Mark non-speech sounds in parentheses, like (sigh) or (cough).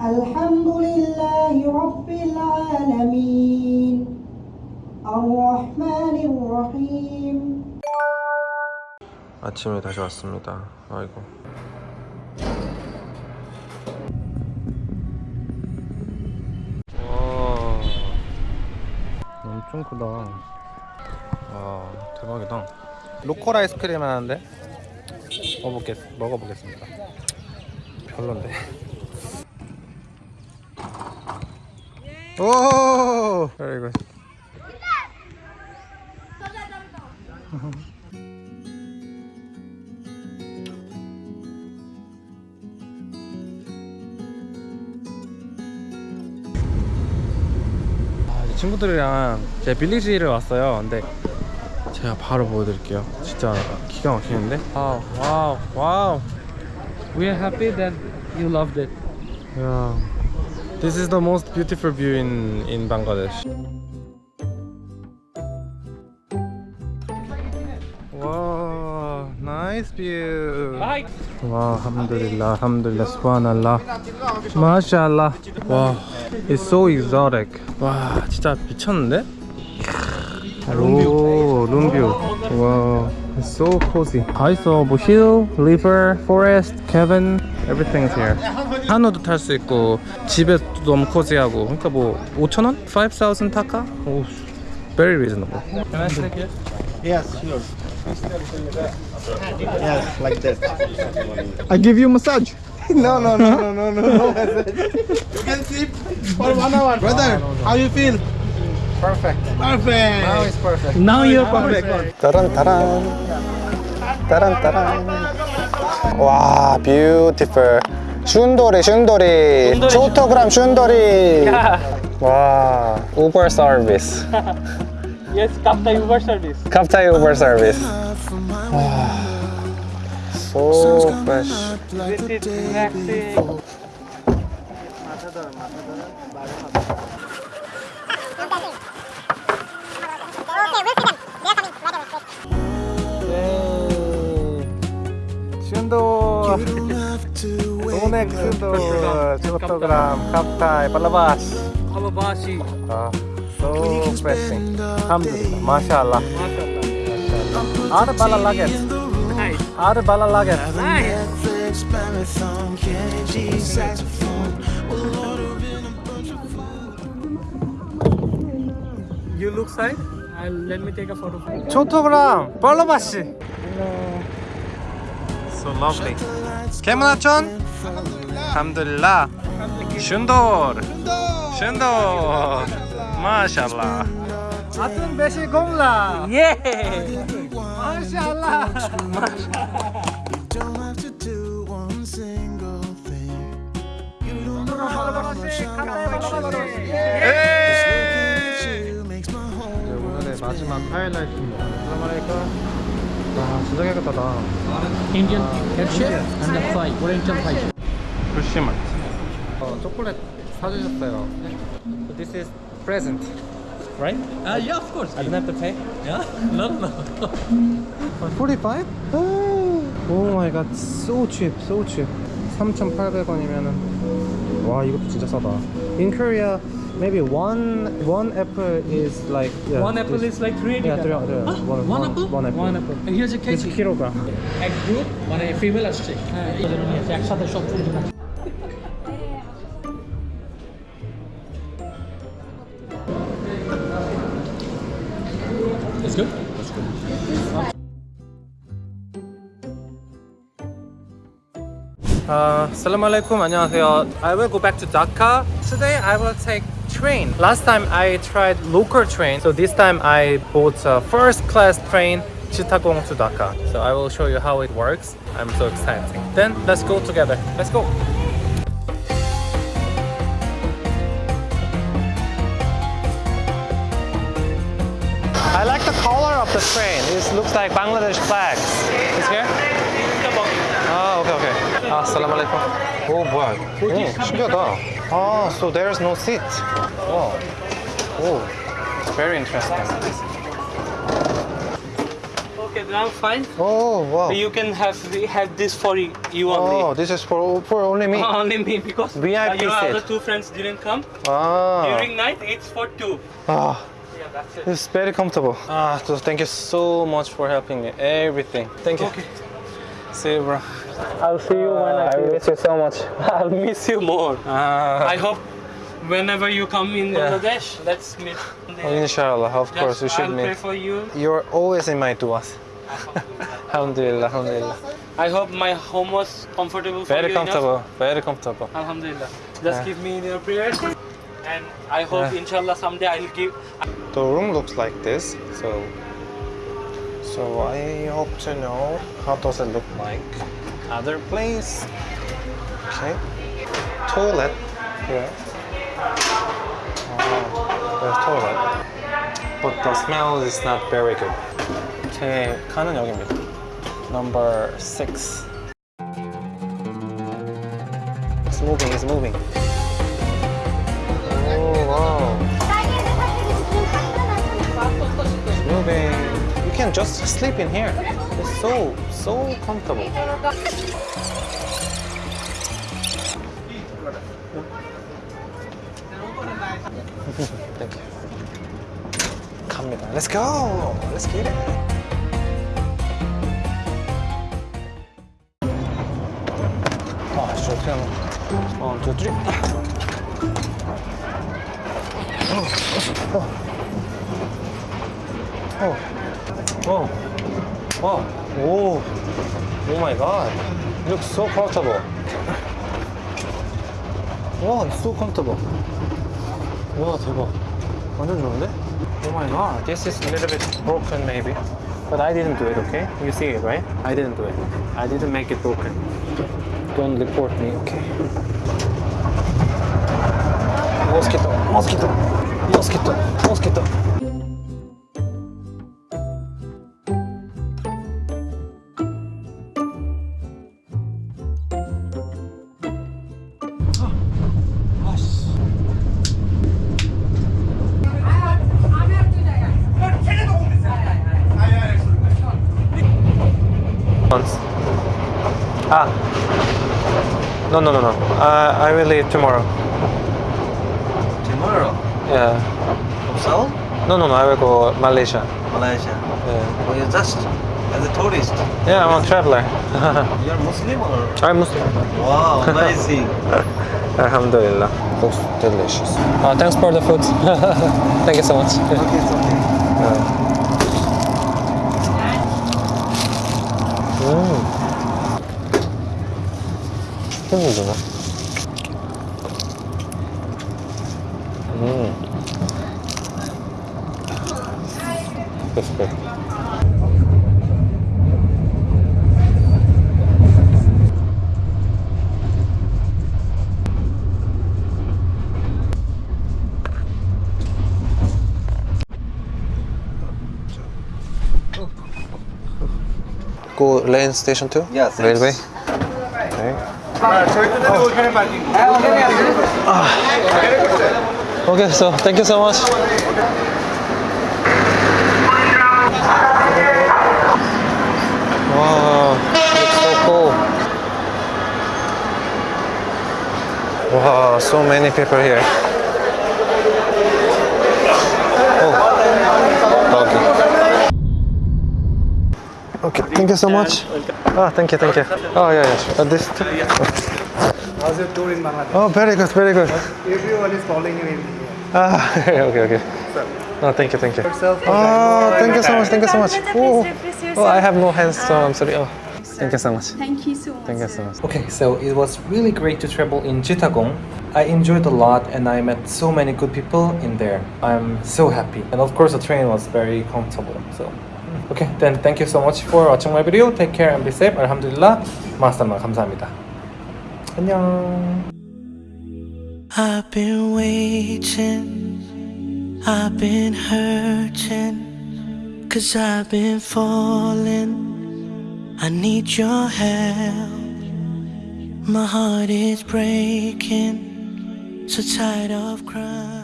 الحمد لله رب العالمين الرحمن الرحيم 아침에 다시 왔습니다. 아이고. 와, 엄청 크다. 와, 대박이다. 로컬 아이스크림 하는데 먹어보겠, 먹어보겠습니다. 별론데. 오. 아, 이제 친구들이랑 제 빌리지를 왔어요. 근데 제가 바로 보여드릴게요. 진짜 기가 막히는데. 와우, 와우, 와우. We are happy that you loved it. Yeah. This is the most beautiful view in in Bangladesh. Wow, nice view. Bye. 와, alhamdulillah, alhamdulillah, subhanallah. mashallah. 와, it's so exotic. 와, 진짜 미쳤는데? 오, 룸뷰. 와, it's so cozy. 다 있어. 뭐 hill, river, forest, cabin, everything is here. 한우도 탈 수 있고 집에도 너무 코지하고. 그러니까 뭐 5천 원? 5,000 타카? 오, very reasonable. Can I take it? Yes, sure. yes, like that. I give you massage. (laughs) no, no, no, no, no, no, no massage. you can sleep for one hour. Brother, how you feel? Perfect. Perfect. Now it's perfect. Now you're perfect. perfect. 따란 따란. 따란 따란. 와, beautiful. 슌돌이 슌돌이 초토그램 슌돌이 와 우버 서비스 yes 캡타 우버 서비스 캡타 우버 서비스 와 so fresh this is relaxing 마사다 마사다 마사다 সুন্দর অনেক সুন্দর চট্টগ্রাম কাপ্তায় পালাবাস পালাবাসি তো pressing আলহামদুলিল্লাহ মাশাআল্লাহ আর ভালো লাগে আর ভালো লাগে You look side? I'll, let me take a photo. Chittagong পালাবাসি So lovely. 케문하촌? 함들라. 슌돌. 슌돌. 마샬라. 아튼 베시 공라. Yeah. 마샬라. 오늘의 마지막 하이라이트입니다 진짜 깨끗하다 Indian head shape and the fry, Oriental fry. 불심한 어, 초콜릿 사주셨어요 so This is present right? Uh, yeah, of course. I don't have to pay? Yeah? No, no. 45? 오 마이 갓 so cheap so cheap 3,800원이면은 와 이것도 진짜 싸다 In Korea maybe one one apple is like yeah, one apple this- is like 380. yeah, three, three, Huh? one, one, apple? one apple One apple. And here's a It's kg. kilogram এক group মানে female আসছে হ্যাঁ এই জন্য নিয়ে আসছে, একসাথে সব ফুল আছে It's good. That's good. Uh, Assalamu alaikum, 안녕하세요. I will go back to Dhaka. Today I will take train. Last time I tried local train, so this time I bought a first class train Chittagong to Dhaka. So I will show you how it works. I'm so excited. Then let's go together. Let's go. I like the color of the train. It looks like Bangladesh flags. It's here? 아, 오케이, 오케이. 아, 살람 알레이쿰. 오, 뭐야. 오, 신기하다. 아, so there's no seat. 와. 오, it's very interesting. Okay, I'm fine. Oh wow. You can have have this for you you Oh, only. this is for for only me. Only (laughs) me because VIP uh, your set. other two friends didn't come. Ah. During night, it's for two. Ah. Yeah, that's it. It's very comfortable. Ah, so thank you so much for helping me. Everything. Thank you. Okay. See you, bro. I'll see you when I I miss you so much. (laughs) I'll miss you more. Ah. I hope whenever you come in Yeah. Bangladesh, let's meet. Oh, inshallah, of Just, course, we should I'll pray meet. for you. You're always in my duas. (laughs) Alhamdulillah, alhamdulillah. I hope my home was comfortable for Very you comfortable, very comfortable. enough. Alhamdulillah. Just Yeah. give me your prayers. And I hope Yeah. inshallah someday I'll give The room looks like this, so so I hope to know how does it look like. Other place. Okay. Toilet here. Oh, there's toilet. But the smell is not very good. 제 칸은 여기입니다. Number six. It's moving. It's moving. Oh wow. can just sleep in here. It's so so comfortable. Thank you. 갑니다. Let's go. Let's get it. 아, 진짜 어떻게 하는 거야? 원, 투, 쓰리. 어. 어. 어. 오. 오 마이 갓. It looks so comfortable. 와, it's so comfortable. 와, 대박. 완전 좋은데? Oh my god. This is a little bit broken maybe. But I didn't do it, okay? You see it, right? I didn't do it. I didn't make it broken. Don't report me, okay? Mosquito, mosquito, mosquito, mosquito. Once. Ah. No, no, no, no. Uh, I will leave tomorrow. Tomorrow, Yeah. from Seoul, No, no, no. I will go Malaysia. Malaysia. Yeah, Well, you're just as a tourist. yeah I'm a traveler. (laughs) You're Muslim or? I'm Muslim. Wow, amazing. (laughs) Alhamdulillah. Looks delicious. Uh, thanks for the food. (laughs) Thank you so much. okay, it's okay. 음. 치킨이구나. 음. 됐어, 됐어. Go lane station two? Yeah, thanks. Railway? Okay. Okay, so thank you so much. Wow, it's so cool. Wow, so many people here. Oh, doggy. Okay, thank you so much. Ah, thank you, thank you. Oh, yeah, yeah, sure. Uh, this too? How's your tour in Bangladesh? Oh, very good, very good. Everyone is following you in here. Ah, (laughs) okay, okay. No, thank you, thank you. Yourself, Oh, thank you so much, thank you so much. Oh, Please oh I have no hands, so I'm sorry. Oh, thank you so much. Thank you so much. Thank you so much. Okay, so it was really great to travel in Chittagong. I enjoyed a lot and I met so many good people in there. I'm so happy. And of course the train was very comfortable. So okay, then thank you so much for watching my video. Take care and be safe. Alhamdulillah. 마스터마 감사합니다. 안녕. I've been waiting, I've been hurting, cause I've been falling. I need your help. My heart is breaking, so tired of crying.